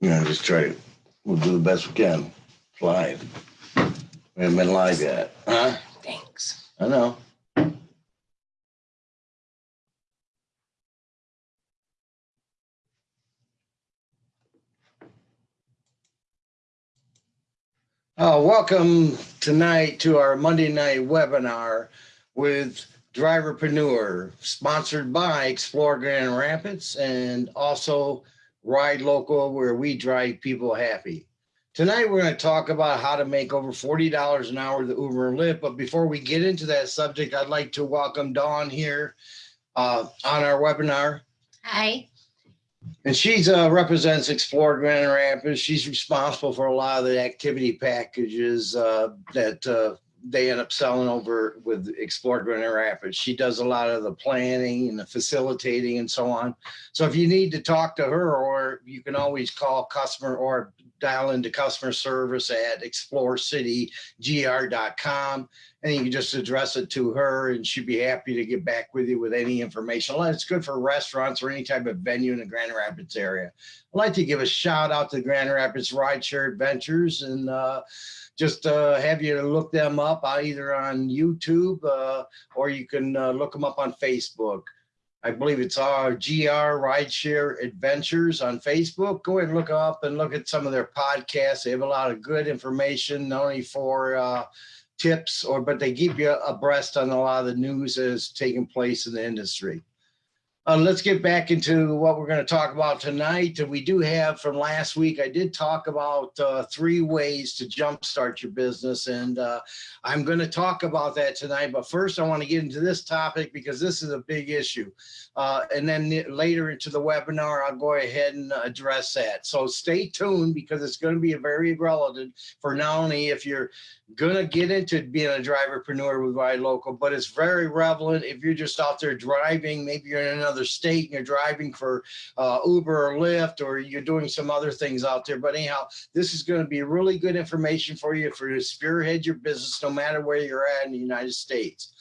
Yeah, just try to, we'll do the best we can. It's live. We haven't been live yet, huh? Thanks. I know. Uh, welcome tonight to our Monday night webinar with Driverpreneur, sponsored by Explore Grand Rapids and also Ride Local, where we drive people happy. Tonight, we're going to talk about how to make over $40 an hour with Uber and Lyft. But before we get into that subject, I'd like to welcome Dawn here uh, on our webinar. Hi. And she's uh, represents Explore Grand Rapids. She's responsible for a lot of the activity packages uh, that uh, they end up selling over with Explore Grand Rapids. She does a lot of the planning and the facilitating and so on. So if you need to talk to her, or you can always call customer or dial into customer service at explorecitygr.com and you can just address it to her and she'd be happy to get back with you with any information. It's good for restaurants or any type of venue in the Grand Rapids area. I'd like to give a shout out to Grand Rapids Rideshare Adventures and uh, just uh, have you look them up uh, either on YouTube uh, or you can uh, look them up on Facebook. I believe it's our GR Rideshare Adventures on Facebook. Go ahead and look up and look at some of their podcasts. They have a lot of good information, not only for uh, tips or, but they keep you abreast on a lot of the news that is taking place in the industry. Uh, let's get back into what we're going to talk about tonight. We do have from last week, I did talk about uh, three ways to jumpstart your business. And uh, I'm going to talk about that tonight. But first, I want to get into this topic because this is a big issue. Uh, and then later into the webinar, I'll go ahead and address that. So stay tuned because it's going to be very relevant for not only if you're going to get into being a driverpreneur with Ride Local, but it's very relevant if you're just out there driving, maybe you're in another state and you're driving for uh, Uber or Lyft, or you're doing some other things out there. But anyhow, this is going to be really good information for you for to spearhead your business, no matter where you're at in the United States.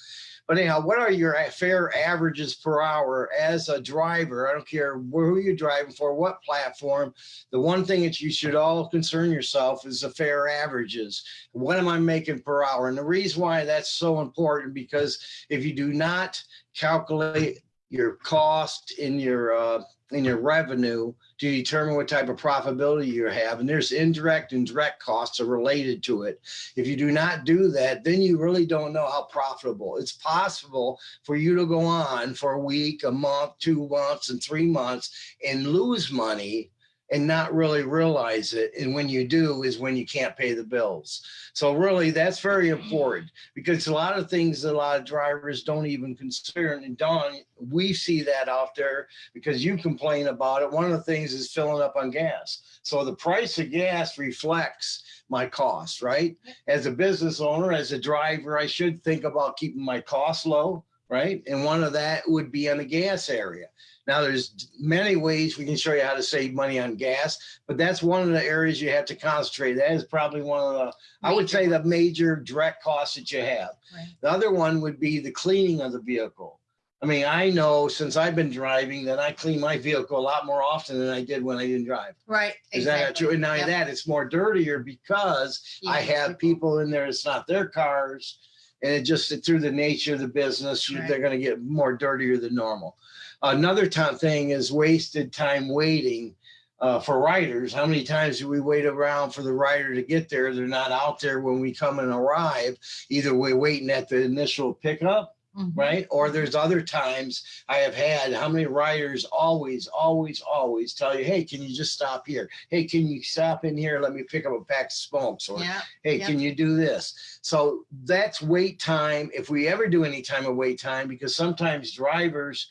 But anyhow, what are your fare averages per hour as a driver? I don't care who you're driving for, what platform. The one thing that you should all concern yourself is the fare averages. What am I making per hour? And the reason why that's so important because if you do not calculate your cost in your uh, in your revenue to determine what type of profitability you have. And there's indirect and direct costs are related to it. If you do not do that, then you really don't know how profitable. It's possible for you to go on for a week, a month, two months, and three months and lose money and not really realize it. And when you do is when you can't pay the bills. So really that's very important because a lot of things that a lot of drivers don't even consider. And Dawn, we see that out there because you complain about it. One of the things is filling up on gas. So the price of gas reflects my cost, right? As a business owner, as a driver, I should think about keeping my costs low, right? And one of that would be on the gas area. Now there's many ways we can show you how to save money on gas, but that's one of the areas you have to concentrate. That is probably one of the, I would say the major direct costs that you have. Right. The other one would be the cleaning of the vehicle. I mean, I know since I've been driving that I clean my vehicle a lot more often than I did when I didn't drive. Right. Is that true? And now Yep. that it's more dirtier because I Yeah. have people in there, it's not their cars. And it just through the nature of the business, Right. they're gonna get more dirtier than normal. Another time thing is wasted time waiting uh, for riders. How many times do we wait around for the rider to get there? They're not out there when we come and arrive. Either we're waiting at the initial pickup Mhm. right? Or there's other times I have had how many riders always, always, always tell you, hey, can you just stop here? Hey, can you stop in here? Let me pick up a pack of smokes. Or Yeah. hey, yeah. can you do this? So that's wait time. If we ever do any time of wait time, because sometimes drivers,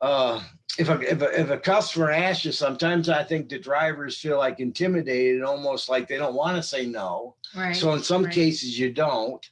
uh, if a, if a, if a customer asks you, sometimes I think the drivers feel like intimidated, almost like they don't want to say no. Right. So in some right. cases you don't.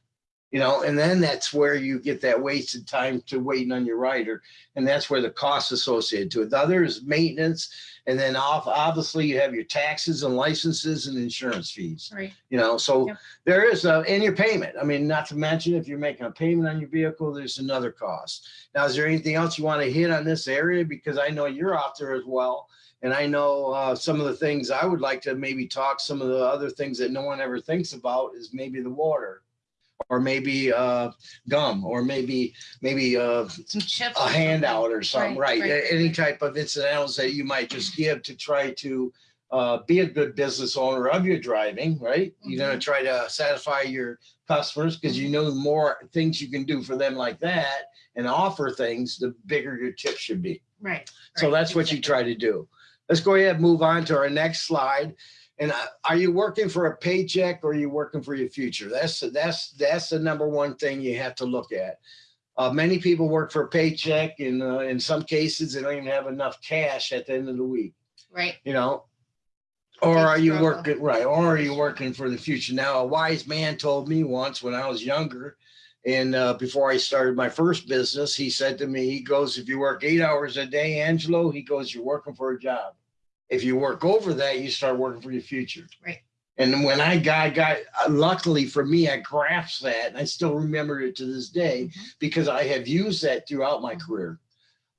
You know, and then that's where you get that wasted time to waiting on your rider. And that's where the cost associated to it. The other is maintenance. And then off, obviously you have your taxes and licenses and insurance fees, Right. you know, so Yep. there is a, and your payment. I mean, not to mention if you're making a payment on your vehicle, there's another cost. Now, is there anything else you want to hit on this area? Because I know you're out there as well. And I know uh, some of the things I would like to maybe talk, some of the other things that no one ever thinks about is maybe the water. Or maybe uh, gum, or maybe, maybe uh, Some chips. a handout or something, Right, right? right, Any type of incidentals that you might just give to try to uh, be a good business owner of your driving, right? You're Mm-hmm. gonna try to satisfy your customers because you know the more things you can do for them like that and offer things, the bigger your tip should be. Right. So right, that's what you try to do. Let's go ahead and move on to our next slide. And uh, are you working for a paycheck or are you working for your future? That's, that's, that's the number one thing you have to look at. Uh, many people work for a paycheck and uh, in some cases, they don't even have enough cash at the end of the week, Right. you know? Or Big are you struggle. working, right, or are you working for the future? Now, a wise man told me once when I was younger, and uh, before I started my first business, he said to me, he goes, if you work eight hours a day, Angelo, he goes, you're working for a job. If you work over that, you start working for your future. Right. And when I got, got, uh, luckily for me, I grasped that and I still remember it to this day Mhm. because I have used that throughout my career.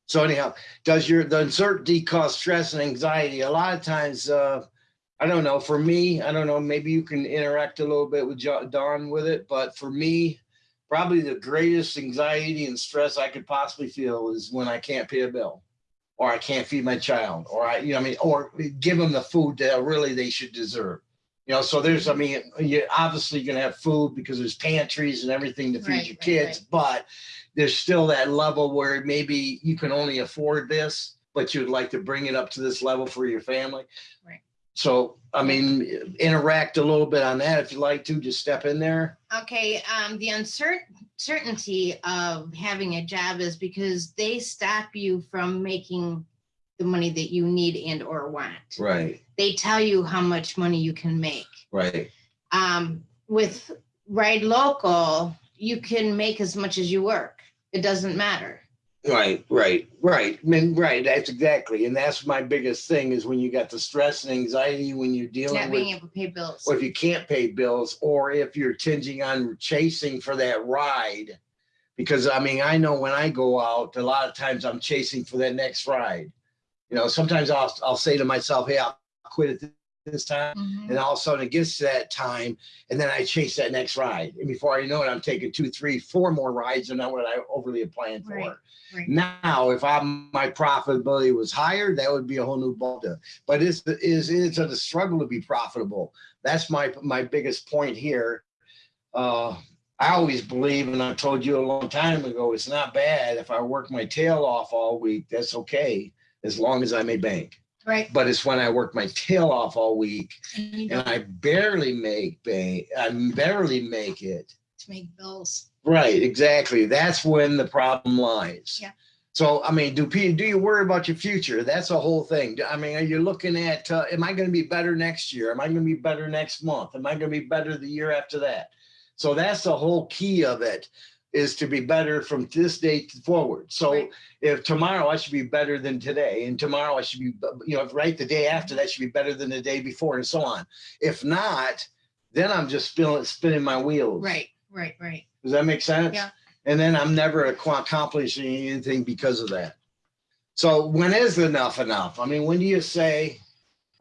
So anyhow, does your, the uncertainty cause stress and anxiety? A lot of times, uh, I don't know, for me, I don't know, maybe you can interact a little bit with Dawn with it, but for me, probably the greatest anxiety and stress I could possibly feel is when I can't pay a bill. Or I can't feed my child, or I, you know, I mean, or give them the food that really they should deserve. You know, so there's, I mean, you obviously you're gonna have food because there's pantries and everything to feed Right, your right, kids, but there's still that level where maybe you can only afford this, but you'd like to bring it up to this level for your family. Right. So, I mean, interact a little bit on that if you like to, just step in there. Okay, um, the uncertainty of having a job is because they stop you from making the money that you need and or want. Right, They tell you how much money you can make. right, Um, with Ride Local, you can make as much as you work. It doesn't matter. Right, right, right. I mean, right, that's exactly. And that's my biggest thing is when you got the stress and anxiety when you're Not dealing being with, able to pay bills. or if you can't pay bills, or if you're tinging on chasing for that ride. Because I mean, I know when I go out, a lot of times I'm chasing for that next ride. You know, sometimes I'll, I'll say to myself, hey, I'll quit at this time. Mhm. And all of a sudden it gets to that time and then I chase that next ride. And before I know it, I'm taking two, three, four more rides than I what I overly planned for. Right, right. Now, if I'm, my profitability was higher, that would be a whole new ball. But it's, is, it's a struggle to be profitable. That's my, my biggest point here. Uh, I always believe, and I told you a long time ago, it's not bad if I work my tail off all week, that's okay, as long as I may bank. Right. But it's when I work my tail off all week And and I barely make bank, I barely make it. to make bills. Right, exactly. That's when the problem lies. Yeah. So, I mean, do do you worry about your future? That's a whole thing. I mean, are you looking at, uh, am I going to be better next year? Am I going to be better next month? Am I going to be better the year after that? So that's the whole key of it is to be better from this date forward. So Right. if tomorrow I should be better than today and tomorrow I should be, you know, right the day after that should be better than the day before and so on. If not, then I'm just spinning, spinning my wheels. Right, right, right. Does that make sense? Yeah. And then I'm never accomplishing anything because of that. So when is enough enough? I mean, when do you say, "Oh,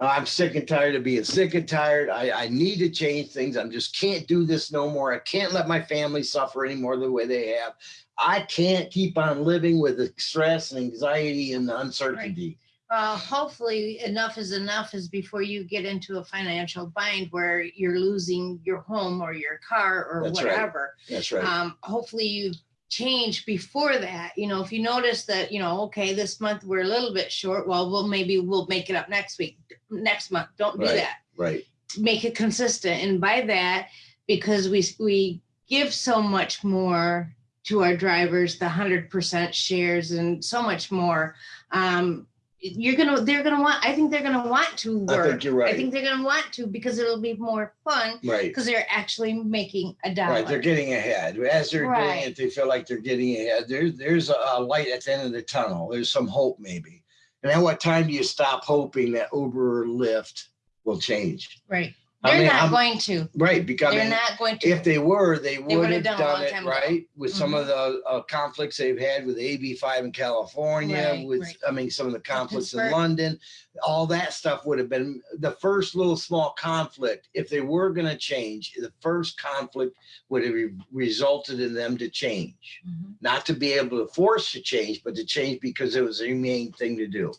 I'm sick and tired of being sick and tired. I, I need to change things. I'm just can't do this no more. I can't let my family suffer anymore the way they have. I can't keep on living with the stress and anxiety and uncertainty. Uh, hopefully enough is enough is before you get into a financial bind where you're losing your home or your car or That's right. whatever. That's right. Um, hopefully you change before that. You know, if you notice that, you know, okay, this month we're a little bit short, well, we'll maybe we'll make it up next week, next month. Don't do Right. that. right. Make it consistent. And by that, because we we give so much more to our drivers, the hundred percent shares and so much more. Um, you're gonna, they're gonna want, I think they're gonna want to work I think you're right I think they're gonna want to because it'll be more fun Right. because they're actually making a dollar Right, they're getting ahead. As they're doing it, they feel like they're getting ahead. There's there's a, a light at the end of the tunnel. There's some hope maybe. And at what time do you stop hoping that Uber or Lyft will change? Right. I They're mean, not I'm- going to. Right, because I They're mean, not going to. if they were, they would would've done a done it time ago. right with some of the uh, conflicts they've had with AB five in California, Right, with right. I mean some of the conflicts in Pittsburgh. London. All that stuff would have been the first little small conflict. If they were going to change, the first conflict would have re- resulted in them to change, Mhm. not to be able to force to change, but to change because it was a humane thing to do.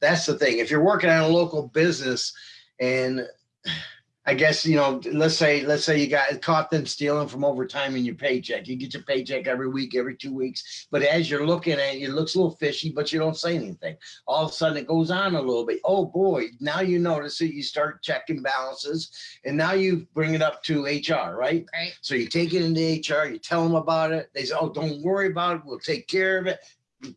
That's the thing. If you're working on a local business and I guess, you know, let's say, let's say you got caught them stealing from overtime in your paycheck. You get your paycheck every week, every two weeks. But as you're looking at it, it looks a little fishy, but you don't say anything. All of a sudden it goes on a little bit. Oh boy, now you notice it. You start checking balances and now you bring it up to HR, right? Right. So you take it into HR, you tell them about it. They say, oh, don't worry about it. We'll take care of it.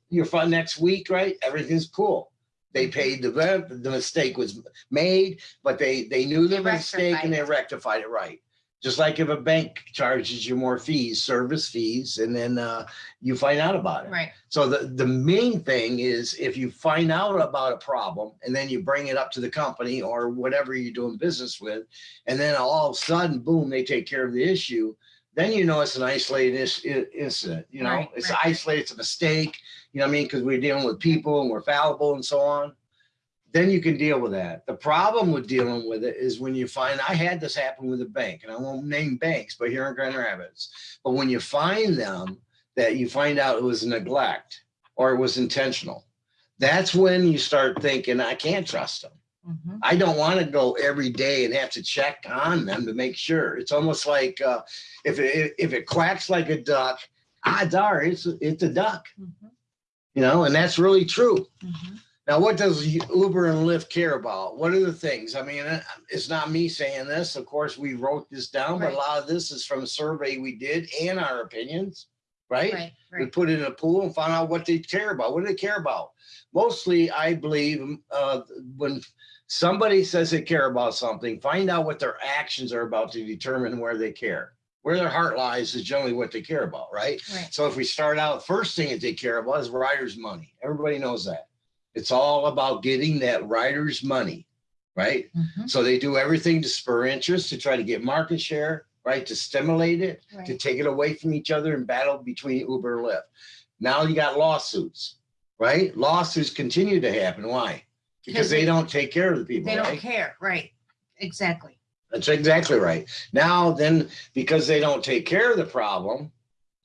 You're fine next week, right? Everything's cool. They paid the rent, the mistake was made, but they, they knew the They mistake and they rectified rectified it right. Just like if a bank charges you more fees, service fees, and then uh, you find out about it. Right. So the, the main thing is if you find out about a problem and then you bring it up to the company or whatever you're doing business with, and then all of a sudden, boom, they take care of the issue, then you know it's an isolated is- incident, you know, Right, it's right. isolated, it's a mistake, you know what I mean? Because we're dealing with people and we're fallible and so on. Then you can deal with that. The problem with dealing with it is when you find, I had this happen with a bank and I won't name banks, but here in Grand Rapids. But when you find them, that you find out it was neglect or it was intentional. That's when you start thinking, I can't trust them. Mhm. I don't want to go every day and have to check on them to make sure. It's almost like uh, if it if it quacks like a duck, odds are it's it's a duck, Mhm. you know, and that's really true. Mhm. Now, what does Uber and Lyft care about? What are the things? I mean, uh, it's not me saying this. Of course, we wrote this down, but a lot of this is from a survey we did and our opinions, right? Right. We put it in a pool and found out what they care about. What do they care about? Mostly, I believe, uh, when somebody says they care about something, find out what their actions are about to determine where they care. Where their heart lies is generally what they care about, right? Right. So if we start out, first thing that they care about is riders' money. Everybody knows that. It's all about getting that riders' money, right? Mhm. So they do everything to spur interest, to try to get market share, right? To stimulate it, to take it away from each other and battle between Uber and Lyft. Now you got lawsuits, right? Lawsuits continue to happen. Why? Because they don't take care of the people, They don't right? care. Right. Exactly. That's exactly right. Now then, because they don't take care of the problem,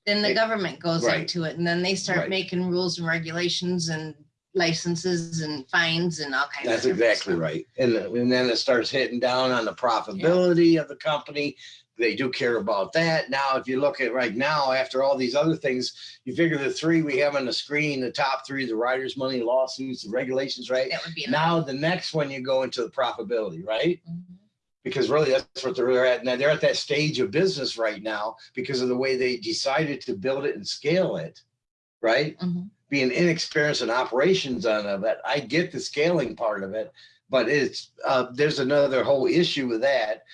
Then the government goes right. into it and then they start Right. making rules and regulations and licenses and fines and all kinds of. That's different exactly stuff. right. And, and then it starts hitting down on the profitability of the company. They do care about that. Now, if you look at right now, after all these other things, you figure the three we have on the screen, the top three, the writers' money lawsuits, the regulations, right? That would be. Now, the next one, you go into the profitability, right? Mhm. Because really that's what they're at. Now they're at that stage of business right now because of the way they decided to build it and scale it, right? Mhm. being inexperienced in operations on of it, I get the scaling part of it, but it's uh, there's another whole issue with that.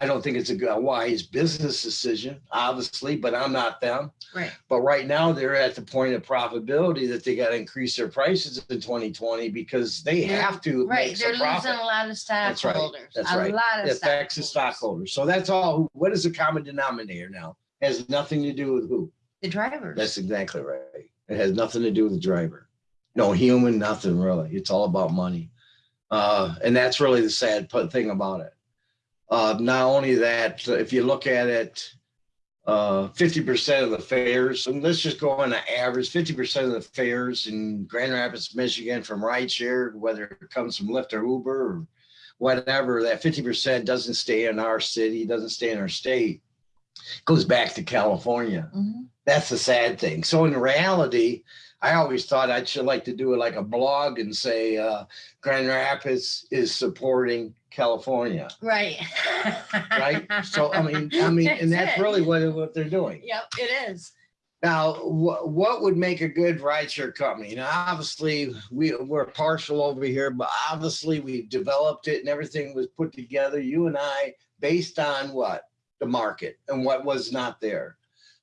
I don't think it's a good, a wise business decision, obviously, but I'm not them. Right. But right now they're at the point of profitability that they got to increase their prices in 2020 because they They're- have to Right. They're losing profit. a lot of stockholders. That's right. That's A right. lot of. It affects the stockholders. So that's all. What is the common denominator now? Has nothing to do with who. The drivers. That's exactly right. It has nothing to do with the driver. No human, nothing really. It's all about money. Uh, and that's really the sad thing about it. Uh, not only that, if you look at it, uh, 50% of the fares, and let's just go on the average, 50% of the fares in Grand Rapids, Michigan from rideshare, whether it comes from Lyft or Uber or whatever, that 50% doesn't stay in our city, doesn't stay in our state, goes back to California Mhm. that's the sad thing. So in reality, I always thought I'd should like to do it like a blog and say uh, Grand Rapids is supporting California, Right. right? So I mean, I mean, and that's it. really what what they're doing. Yep, it is. Now, what, what would make a good rideshare company? Now, obviously, we, we're partial over here, but obviously we developed it and everything was put together, you and I, based on what? The market and what was not there.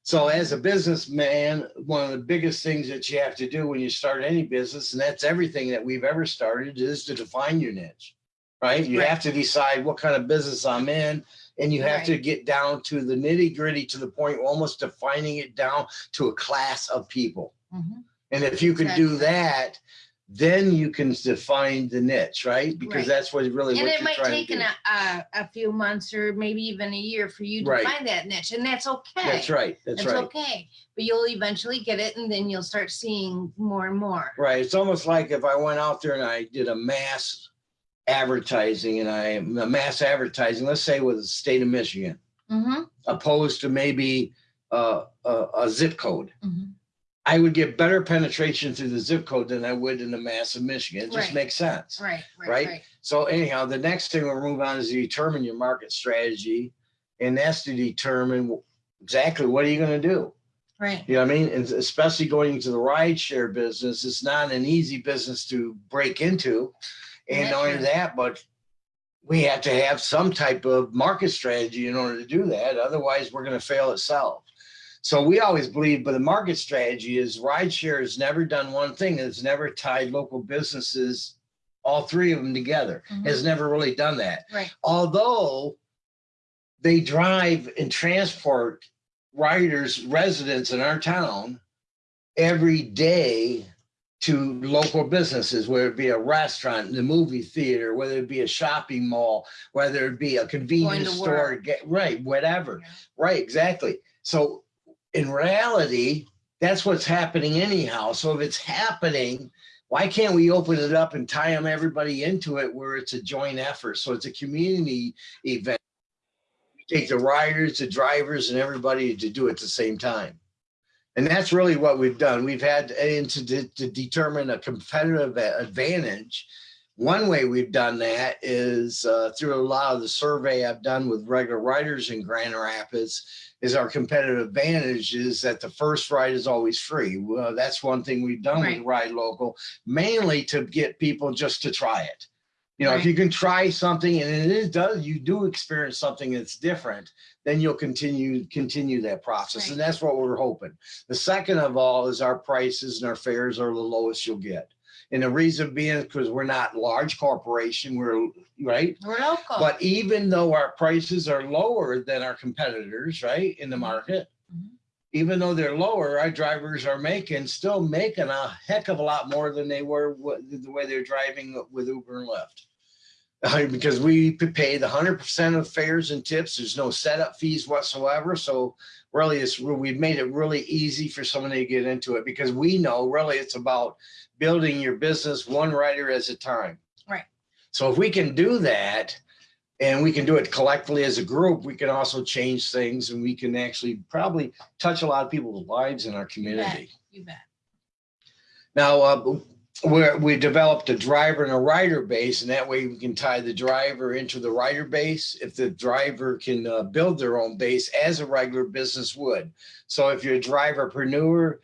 So as a businessman, one of the biggest things that you have to do when you start any business, and that's everything that we've ever started, is to define your niche. Right? You Right. have to decide what kind of business I'm in, and you have to get down to the nitty gritty to the point, almost defining it down to a class of people. Mhm. And if you can do that, then you can define the niche, right? Because Right. that's what really And what it might take an, do. a, a few months or maybe even a year for you to Right. find that niche, and that's okay. That's right. That's That's right. okay, but you'll eventually get it, and then you'll start seeing more and more. Right. It's almost like if I went out there and I did a mass advertising and I a mass advertising, let's say with the state of Michigan, Mm-hmm, opposed to maybe uh, a, a zip code. mm-hmm. I would get better penetration through the zip code than I would in the mass of Michigan. It just Right. makes sense. right, right, Right? right. So anyhow, the next thing we'll move on is to determine your market strategy. And that's to determine exactly what are you going to do? Right, You know what I mean? And especially going into the ride share business, it's not an easy business to break into. And not only that, but we have to have some type of market strategy in order to do that. Otherwise, we're going to fail itself. So we always believe, but the market strategy is rideshare has never done one thing. It's never tied local businesses, all three of them together. Mhm. Has never really done that. right, Although they drive and transport riders, residents in our town every day to local businesses, whether it be a restaurant, the movie theater, whether it be a shopping mall, whether it be a convenience store, get, right, whatever. Yeah. Right, exactly. So in reality, that's what's happening anyhow. So if it's happening, why can't we open it up and tie them everybody into it where it's a joint effort? So it's a community event. Take the riders, the drivers, and everybody to do it at the same time. And that's really what we've done. We've had and to, to determine a competitive advantage. One way we've done that is uh, through a lot of the survey I've done with regular riders in Grand Rapids is our competitive advantage is that the first ride is always free. Well, that's one thing we've done Right. with Ride Local, mainly to get people just to try it. You know, if you can try something and it is does, you do experience something that's different, then you'll continue continue that process. And that's what we're hoping. The second of all is our prices and our fares are the lowest you'll get. And the reason being is because we're not large corporation, we're right. we're local. But even though our prices are lower than our competitors, right, in the market, Mhm. even though they're lower, our drivers are making, still making a heck of a lot more than they were the way they're driving with Uber and Lyft. Because we pay the hundred percent of fares and tips, there's no setup fees whatsoever, so really it's, we've made it really easy for somebody to get into it, because we know really it's about building your business one rider at a time. Right. So if we can do that, and we can do it collectively as a group, we can also change things and we can actually probably touch a lot of people's lives in our You bet. community. You bet. Now, uh, we're, we developed a driver and a rider base and that way we can tie the driver into the rider base. If the driver can uh, build their own base as a regular business would. So if you're a driverpreneur,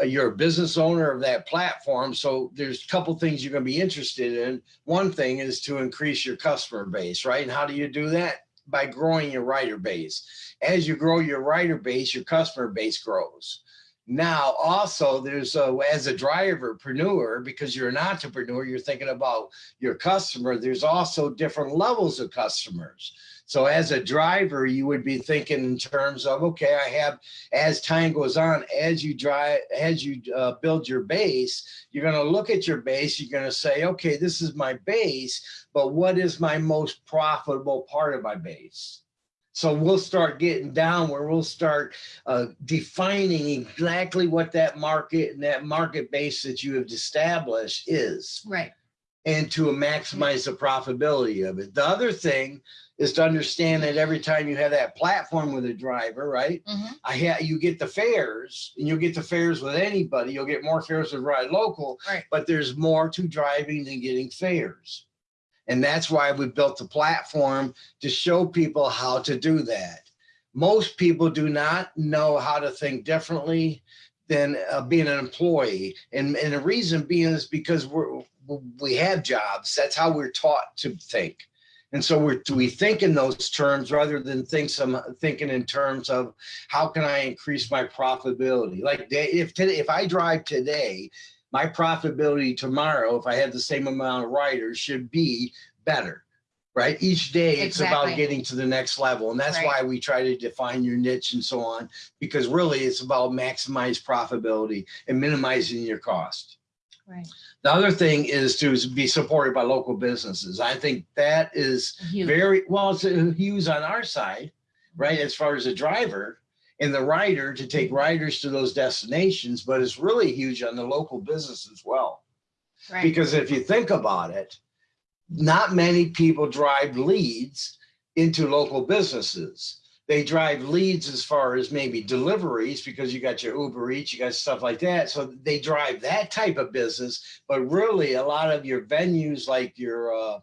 uh, you're a business owner of that platform. So there's a couple things you're going to be interested in. One thing is to increase your customer base, right? And how do you do that? By growing your rider base. As you grow your rider base, your customer base grows. Now, also, there's a, as a driverpreneur, because you're an entrepreneur, you're thinking about your customer. There's also different levels of customers. So as a driver, you would be thinking in terms of, okay, I have, as time goes on, as you drive, as you uh, build your base, you're going to look at your base. You're going to say, okay, this is my base, but what is my most profitable part of my base? So we'll start getting down where we'll start uh, defining exactly what that market and that market base that you have established is Right. and to maximize the profitability of it. The other thing is to understand that every time you have that platform with a driver, right? Mhm. I ha you get the fares and you'll get the fares with anybody. You'll get more fares with Ride Local, Right. but there's more to driving than getting fares. And that's why we built the platform to show people how to do that. most people do not know how to think differently than uh, being an employee. And, and the reason being is because we're, we have jobs. That's how we're taught to think. And so we're, we think in those terms rather than think some, thinking in terms of how can I increase my profitability? Like if today, if I drive today, my profitability tomorrow, if I had the same amount of riders, should be better. Right? Each day it's about getting to the next level. And that's Right. why we try to define your niche and so on, because really it's about maximize profitability and minimizing your cost. Right. The other thing is to be supported by local businesses. I think that is Huge. very, well, it's a huge on our side, right? As far as a driver and the rider to take riders to those destinations, but it's really huge on the local business as well. Right. Because if you think about it, not many people drive leads into local businesses. They drive leads as far as maybe deliveries because you got your Uber Eats, you got stuff like that. So they drive that type of business, but really a lot of your venues like your uh,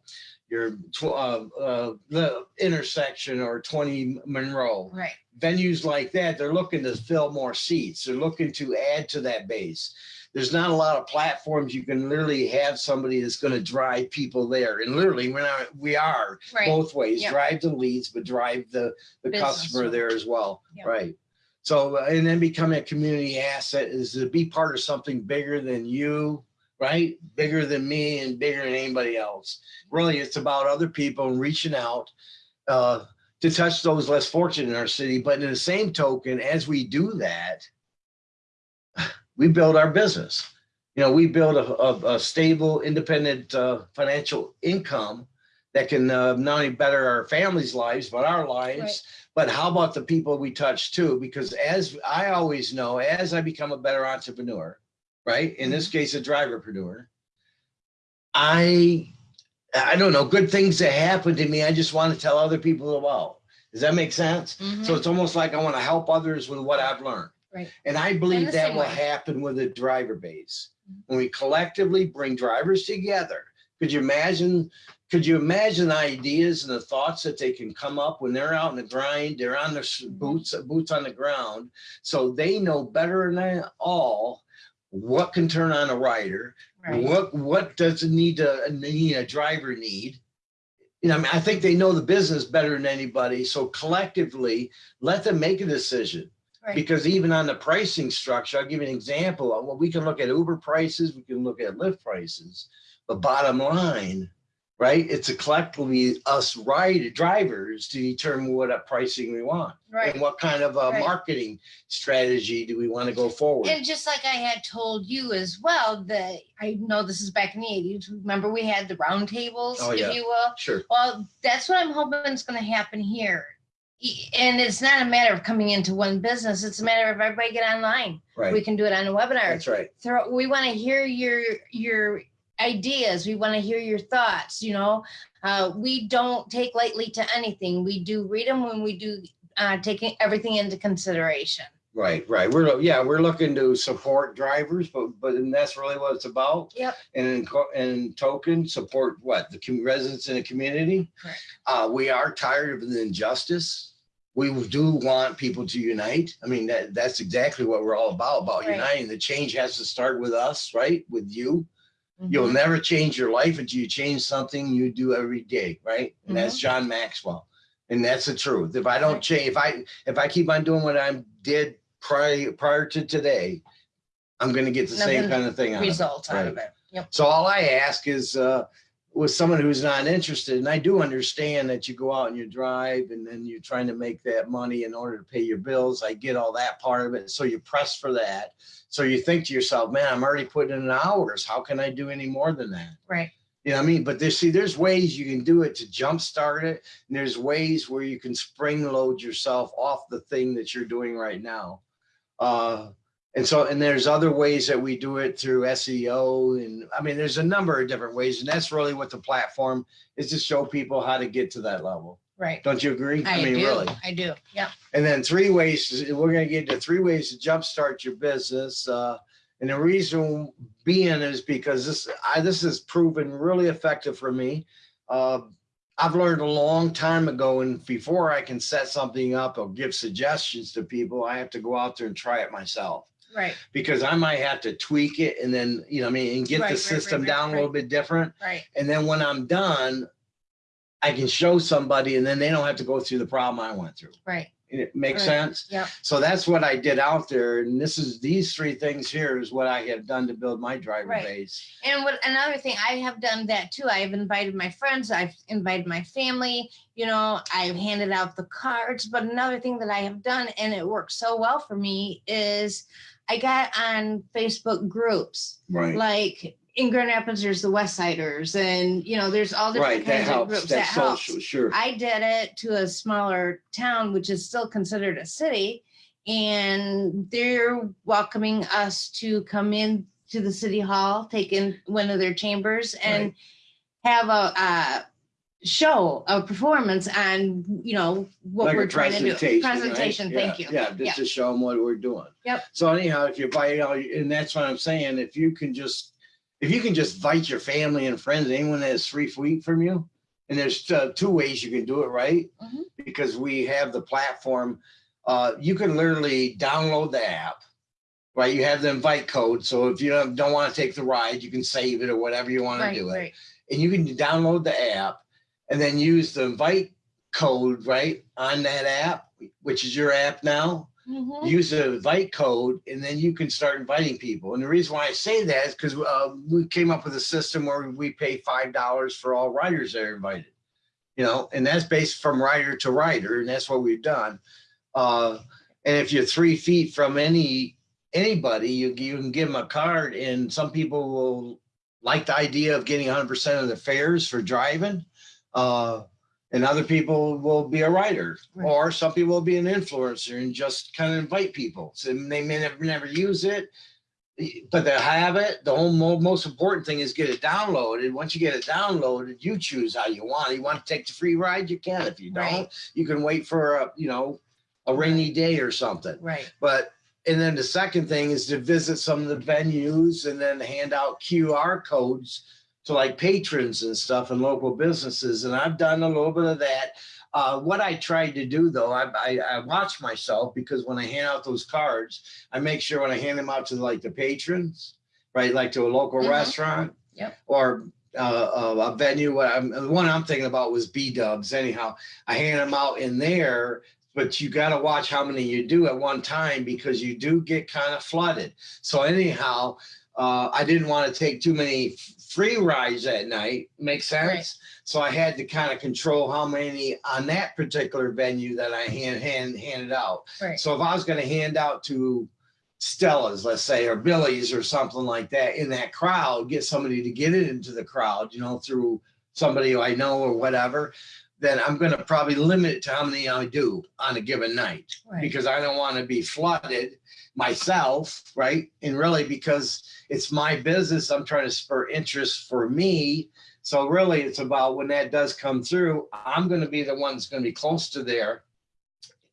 your uh, uh, the intersection or 20 Monroe Right. venues like that, they're looking to fill more seats. They're looking to add to that base. There's not a lot of platforms you can literally have somebody that's going to drive people there. And literally, we're not, we are Right. both ways, Yeah. drive the leads, but drive the, the Business. customer there as well. Yeah. Right. So, and then becoming a community asset is to be part of something bigger than you, right? Bigger than me and bigger than anybody else. Really, it's about other people and reaching out uh, to touch those less fortunate in our city. But in the same token, as we do that, we build our business. You know, we build a, a, a stable, independent uh, financial income that can uh, not only better our families' lives, but our lives. Right. But how about the people we touch too? Because as I always know, as I become a better entrepreneur, right? In this case, a driverpreneur, I, I don't know, good things that happen to me. I just want to tell other people about. Does that make sense? Mhm. So it's almost like I want to help others with what I've learned. Right. And I believe that will way. happen with a driver base. Mhm. When we collectively bring drivers together, could you imagine, could you imagine the ideas and the thoughts that they can come up when they're out in the grind, they're on their Mhm. boots, boots on the ground. So they know better than all what can turn on a rider, Right. what, what does it need to, need a driver need? You know, I mean, I think they know the business better than anybody. So collectively, let them make a decision. Right. Because even on the pricing structure, I'll give you an example. Well, we can look at Uber prices, we can look at Lyft prices. But bottom line, right? It's a collectively us ride drivers to determine what a pricing we want. Right. And what kind of a Right. marketing strategy do we want to go forward? And just like I had told you as well, that I know this is back in the eighties. Remember we had the round tables, Oh, yeah. if you will. Sure. Well, that's what I'm hoping is going to happen here. And it's not a matter of coming into one business. It's a matter of everybody get online. Right. We can do it on a webinar. That's right. Throw, we want to hear your your ideas. We want to hear your thoughts. You know, uh, we don't take lightly to anything. We do read them when we do uh, taking everything into consideration. Right, right. We're, yeah, we're looking to support drivers, but, but and that's really what it's about. Yep. And in, token, support what? The residents in the community? Correct. Uh, we are tired of the injustice. We do want people to unite. I mean, that, that's exactly what we're all about, about Right. uniting. The change has to start with us, right? With you. You'll Mhm. never change your life until you change something you do every day, right? And that's John Maxwell. And that's the truth. If I don't change, if I, if I keep on doing what I did prior, prior to today, I'm gonna get the same kind of thing out of it. results out of it. Yep. So all I ask is, uh, with someone who's not interested, and I do understand that you go out and you drive and then you're trying to make that money in order to pay your bills. I get all that part of it. So you press for that. So you think to yourself, man, I'm already putting in hours. How can I do any more than that? Right. You know what I mean? But there's, see, there's ways you can do it to jumpstart it. And there's ways where you can spring load yourself off the thing that you're doing right now. Uh, and so, and there's other ways that we do it through SEO. And I mean, there's a number of different ways. And that's really what the platform is to show people how to get to that level. Right. Don't you agree? I, mean, do. really. I do. Yeah. And then three ways, we're gonna get to three ways to jumpstart your business. Uh, and the reason being is because this, I, this has proven really effective for me. Uh, I've learned a long time ago and before I can set something up or give suggestions to people, I have to go out there and try it myself. Right, Because I might have to tweak it and then, you know, I mean, and get Right, the right, system right, down a little bit different. right, And then when I'm done, I can show somebody and then they don't have to go through the problem I went through. right. And It makes sense? Yep. So that's what I did out there. And this is, these three things here is what I have done to build my driver Right. base. And what another thing, I have done that too. I've invited my friends, I've invited my family, you know, I've handed out the cards. But another thing that I have done, and it works so well for me, is I got on Facebook groups. Right. Like in Grand Rapids, there's the West Siders, and you know, there's all different Right, that kinds of helps. groups. That That's helps. sure. I did it to a smaller town, which is still considered a city. And they're welcoming us to come in to the city hall, take in one of their chambers and have a, a show, a performance and you know, what Like we're trying to do. presentation, right? Thank you. Yeah, just to show them what we're doing. Yep. So anyhow, if you buy, know, and that's what I'm saying, if you can just, if you can just invite your family and friends, anyone that's three feet from you, and there's uh, two ways you can do it, right? Mhm. Because we have the platform, uh, you can literally download the app, right? You have the invite code, so if you don't, don't want to take the ride, you can save it or whatever you want to do it right. and you can download the app and then use the invite code right on that app, which is your app now. Mhm. Use the invite code and then you can start inviting people. And the reason why I say that is because uh, we came up with a system where we pay five dollars for all riders that are invited. You know, and that's based from rider to rider, and that's what we've done. Uh, and if you're three feet from any anybody, you you can give them a card, and some people will like the idea of getting 100% of the fares for driving. Uh, and other people will be a writer, Right. or some people will be an influencer and just kind of invite people. So they may never, never use it, but they have it. The whole mo- most important thing is get it downloaded. Once you get it downloaded, you choose how you want. it. You want to take the free ride, you can. If you don't, Right. you can wait for a, you know, a rainy day or something. Right, But, and then the second thing is to visit some of the venues and then hand out QR codes to like patrons and stuff and local businesses. And I've done a little bit of that. Uh, what I tried to do though, I, I, I watch myself because when I hand out those cards, I make sure when I hand them out to like the patrons, right? Like to a local Mhm. restaurant. Yep. Or uh, a venue. What I'm, the one I'm thinking about was B Dubs. Anyhow, I hand them out in there but you got to watch how many you do at one time because you do get kind of flooded. So anyhow, uh, I didn't want to take too many free rides that night. Makes sense. Right. So I had to kind of control how many on that particular venue that I hand hand handed out. right. So if I was going to hand out to Stella's, let's say, or Billy's or something like that in that crowd, get somebody to get it into the crowd, you know, through somebody I know or whatever, then I'm going to probably limit it to how many I do on a given night Right. because I don't want to be flooded myself, right? And really because it's my business, I'm trying to spur interest for me. So really it's about when that does come through, I'm going to be the one that's going to be close to there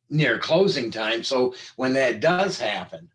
near closing time. So when that does happen,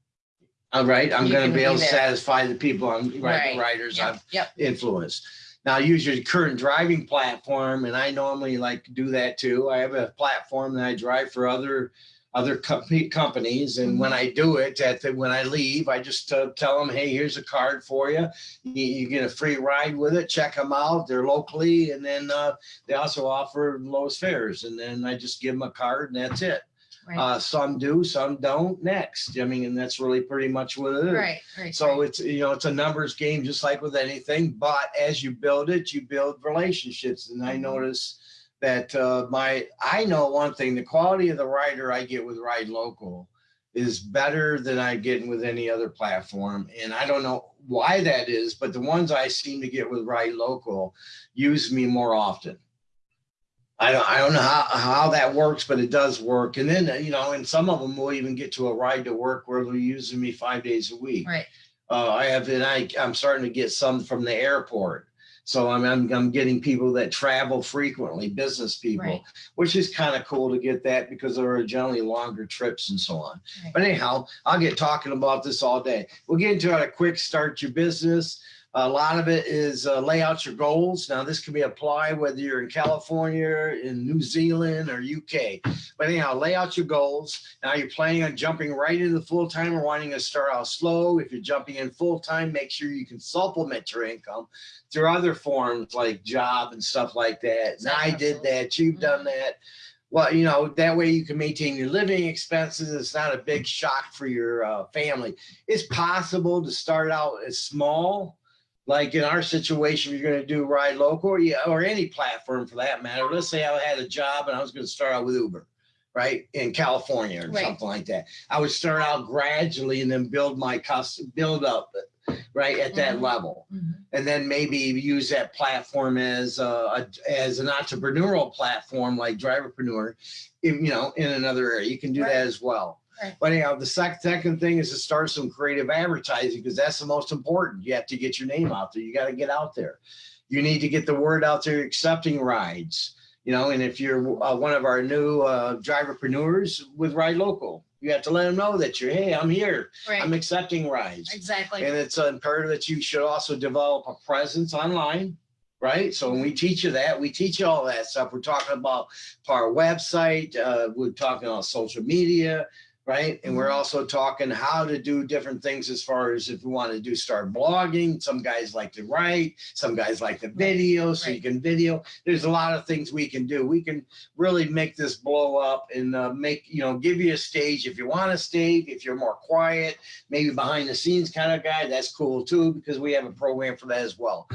all right, I'm going to be able to satisfy the people I'm Right. writers I've Yep, yep, influence. Now, I use your current driving platform, and I normally like do that too. I have a platform that I drive for other other companies, and when I do it, at the, when I leave, I just uh, tell them, "Hey, here's a card for you. You, you get a free ride with it. Check them out. They're locally, and then uh, they also offer lowest fares. And then I just give them a card, and that's it. right, Uh, some do, some don't. Next, I mean, and that's really pretty much what it is. right, right. So right. it's, you know, it's a numbers game, just like with anything, but as you build it, you build relationships. And I Mhm. notice that uh, my, I know one thing, the quality of the rider I get with Ride Local is better than I get with any other platform. And I don't know why that is, but the ones I seem to get with Ride Local use me more often. I don't, I don't know how, how that works, but it does work. And then, you know, and some of them will even get to a ride to work where they're using me five days a week. Right, Uh, I have, and I, I'm starting to get some from the airport. So I'm, I'm, I'm getting people that travel frequently, business people, Right. which is kind of cool to get that because there are generally longer trips and so on. Right. But anyhow, I'll get talking about this all day. We'll get into it a quick start your business. A lot of it is uh, lay out your goals. Now, this can be applied whether you're in California, in New Zealand, or UK. But anyhow, lay out your goals. Now, you're planning on jumping right into full time or wanting to start out slow. If you're jumping in full time, make sure you can supplement your income through other forms like job and stuff like that. And I did that. You've done that. Well, you know, that way you can maintain your living expenses. It's not a big shock for your uh, family. It's possible to start out as small, like in our situation, you're going to do ride local or, yeah, or any platform for that matter. Let's say I had a job and I was going to start out with Uber, right, in California or Right. something like that. I would start out gradually and then build my custom, build up, right, at that Mhm. level Mhm. and then maybe use that platform as a, a- as an entrepreneurial platform like driverpreneur in, you know in another area you can do Right. that as well Right. but anyhow the sec- second thing is to start some creative advertising because that's the most important you have to get your name out there you got to get out there you need to get the word out there accepting rides you know and if you're uh, one of our new uh, driverpreneurs with ride local you have to let them know that you're hey i'm here i'm accepting rides exactly. and it's imperative that you should also develop a presence online, right? So when we teach you that, we teach you all that stuff. We're talking about our website, uh, we're talking about social media, right? And we're Mhm. also talking how to do different things as far as if we want to do start blogging. Some guys like to write, some guys like to video, so you can video. There's a lot of things we can do. We can really make this blow up and uh, make, you know, give you a stage if you want a stage, if you're more quiet, maybe behind the scenes kind of guy, that's cool too, because we have a program for that as well.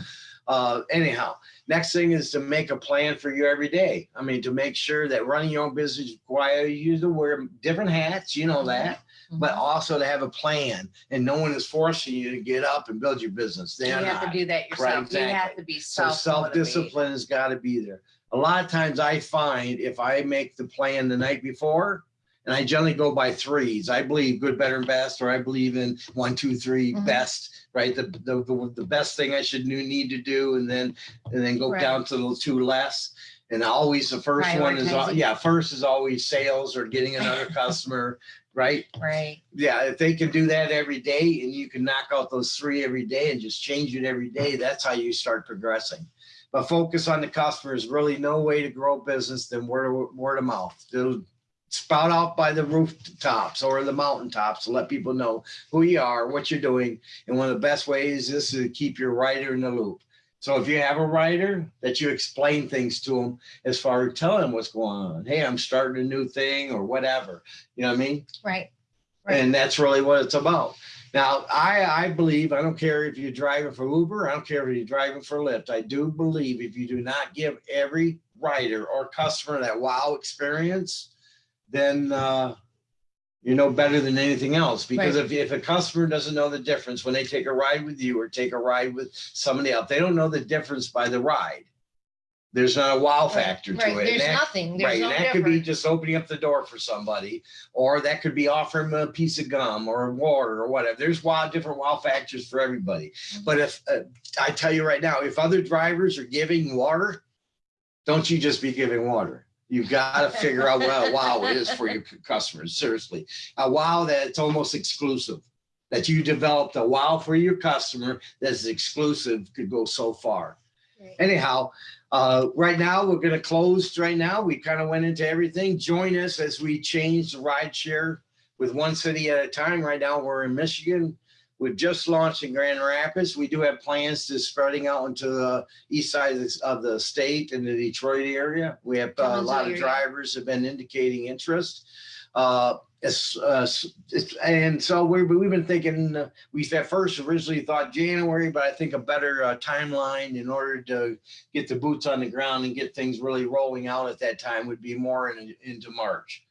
Uh, anyhow, next thing is to make a plan for you every day. I mean, to make sure that running your own business requires you to wear different hats, you know that, but Mhm. also to have a plan and no one is forcing you to get up and build your business. You They are have to do that yourself. You have to be So self. self-discipline has got to be there. A lot of times I find if I make the plan the night before, and I generally go by threes, I believe good, better, and best, or I believe in one, two, three, Mhm. best, right? The, the, the, the best thing I should need to do, and then, and then go Right. down to the two less. And always the first one is, yeah, first is always sales or getting another customer, right? Right, yeah, if they can do that every day and you can knock out those three every day and just change it every day, that's how you start progressing. But focus on the customer is really no way to grow business than word of, word of mouth. Spout out by the rooftops or the mountaintops to let people know who you are, what you're doing. And one of the best ways is to keep your writer in the loop. So if you have a writer that you explain things to them as far as telling them what's going on. Hey, I'm starting a new thing or whatever. You know what I mean? right. Right. And that's really what it's about. Now, I, I believe, I don't care if you're driving for Uber, I don't care if you're driving for Lyft. I do believe if you do not give every rider or customer that wow experience, then uh, you know better than anything else. Because if, if a customer doesn't know the difference when they take a ride with you or take a ride with somebody else, they don't know the difference by the ride. There's not a wow factor to Right, it. There's that- nothing. There's Right, no and that could be just opening up the door for somebody, or that could be offering them a piece of gum or water or whatever. There's wow, different wow factors for everybody. Mm-hmm. But if, uh, I tell you right now, if other drivers are giving water, don't you just be giving water. You've got to figure out what a wow is for your customers, seriously. A wow that's almost exclusive, that you developed a wow for your customer that's exclusive could go so far Right. anyhow, uh, right now, we're gonna close right now. We kind of went into everything. Join us as we change the ride share with one city at a time. Right now, we're in Michigan. We've just launched in Grand Rapids. We do have plans to spreading out into the east side of the- of the state and the Detroit area. We have uh, a lot of drivers have been indicating interest. Uh, it's, uh, it's- and so we've, we've been thinking, uh, we at first originally thought January, but I think a better uh, timeline in order to get the boots on the ground and get things really rolling out at that time would be more in, into March.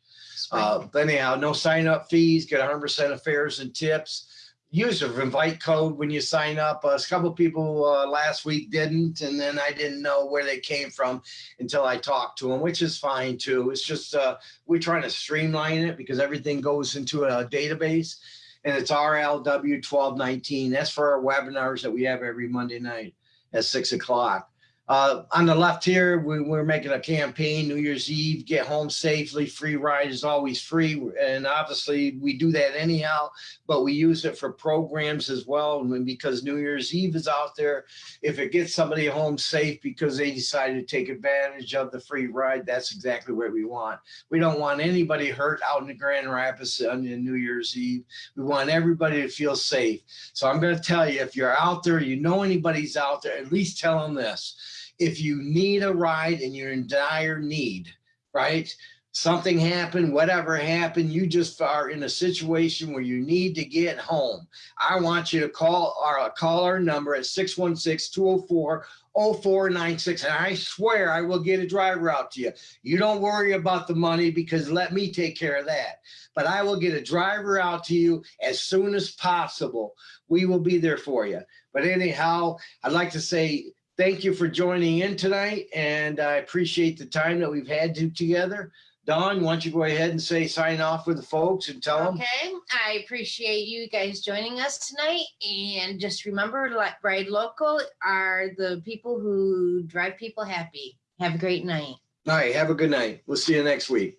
Uh, but anyhow, no sign up fees, get hundred percent of fares and tips. Use the invite code when you sign up. Uh, A couple people uh, last week didn't, and then I didn't know where they came from until I talked to them, which is fine too. It's just uh, we're trying to streamline it because everything goes into a database, and it's RLW twelve nineteen. That's for our webinars that we have every Monday night at six o'clock. Uh, on the left here, we, we're making a campaign, New Year's Eve, get home safely, free ride is always free. And obviously, we do that anyhow, but we use it for programs as well. Because New Year's Eve is out there, if it gets somebody home safe because they decided to take advantage of the free ride, that's exactly what we want. We don't want anybody hurt out in the Grand Rapids on New Year's Eve. We want everybody to feel safe. So I'm going to tell you, if you're out there, you know anybody's out there, at least tell them this. If you need a ride and you're in dire need, right? Something happened, whatever happened, you just are in a situation where you need to get home. I want you to call our call our number at 616-204 0496 and I swear I will get a driver out to you. You don't worry about the money because let me take care of that. But I will get a driver out to you as soon as possible. We will be there for you. But anyhow, I'd like to say thank you for joining in tonight and I appreciate the time that we've had to together. Dawn, why don't you go ahead and say sign off with the folks and tell them. Okay, I appreciate you guys joining us tonight. And just remember, like Ride Local are the people who drive people happy. Have a great night. All right, have a good night. We'll see you next week.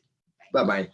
Bye-bye.